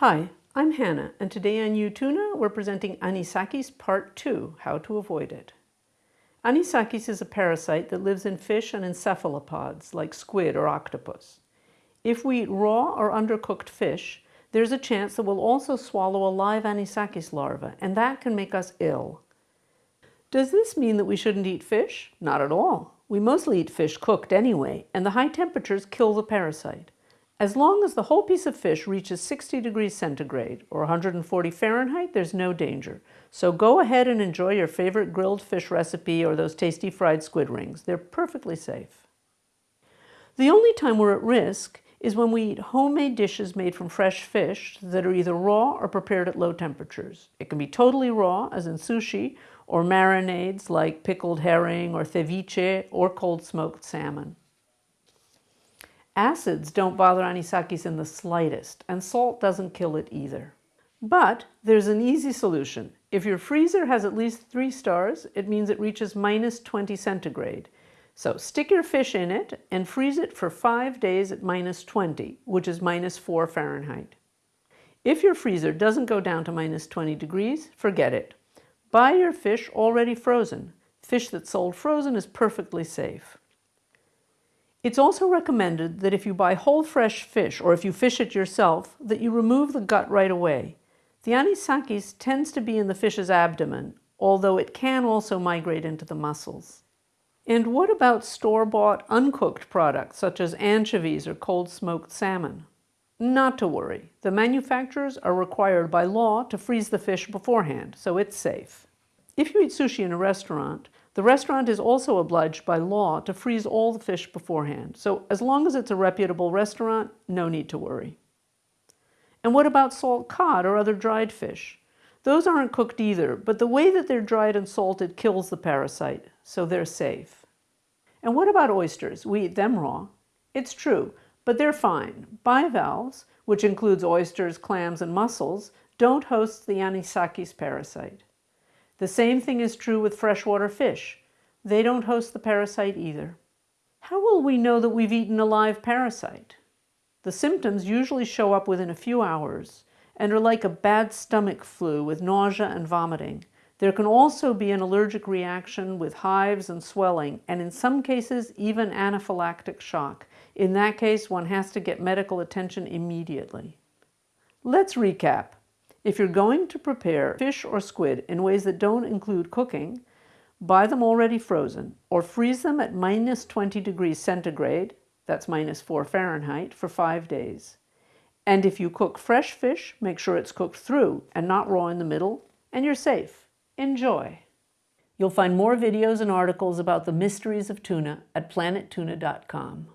Hi, I'm Hannah, and today on U-Tuna we're presenting Anisakis Part 2, How to Avoid It. Anisakis is a parasite that lives in fish and in cephalopods, like squid or octopus. If we eat raw or undercooked fish, there's a chance that we'll also swallow a live Anisakis larva, and that can make us ill. Does this mean that we shouldn't eat fish? Not at all. We mostly eat fish cooked anyway, and the high temperatures kill the parasite. As long as the whole piece of fish reaches 60 degrees centigrade or 140 Fahrenheit, there's no danger. So go ahead and enjoy your favorite grilled fish recipe or those tasty fried squid rings. They're perfectly safe. The only time we're at risk is when we eat homemade dishes made from fresh fish that are either raw or prepared at low temperatures. It can be totally raw, as in sushi, or marinades like pickled herring or ceviche or cold smoked salmon. Acids don't bother anisakis in the slightest, and salt doesn't kill it either. But there's an easy solution. If your freezer has at least three stars, it means it reaches minus 20 centigrade. So stick your fish in it and freeze it for five days at minus 20, which is minus 4 Fahrenheit. If your freezer doesn't go down to minus 20 degrees, forget it. Buy your fish already frozen. Fish that's sold frozen is perfectly safe. It's also recommended that if you buy whole fresh fish or if you fish it yourself, that you remove the gut right away. The anisakis tends to be in the fish's abdomen, although it can also migrate into the muscles. And what about store-bought uncooked products such as anchovies or cold smoked salmon? Not to worry. The manufacturers are required by law to freeze the fish beforehand, so it's safe. If you eat sushi in a restaurant, the restaurant is also obliged by law to freeze all the fish beforehand, so as long as it's a reputable restaurant, no need to worry. And what about salt cod or other dried fish? Those aren't cooked either, but the way that they're dried and salted kills the parasite, so they're safe. And what about oysters? We eat them raw. It's true, but they're fine. Bivalves, which includes oysters, clams, and mussels, don't host the anisakis parasite. The same thing is true with freshwater fish. They don't host the parasite either. How will we know that we've eaten a live parasite? The symptoms usually show up within a few hours and are like a bad stomach flu with nausea and vomiting. There can also be an allergic reaction with hives and swelling, and in some cases, even anaphylactic shock. In that case, one has to get medical attention immediately. Let's recap. If you're going to prepare fish or squid in ways that don't include cooking, buy them already frozen or freeze them at minus 20 degrees centigrade, that's minus 4 Fahrenheit, for five days. And if you cook fresh fish, make sure it's cooked through and not raw in the middle, and you're safe. Enjoy! You'll find more videos and articles about the mysteries of tuna at planettuna.com.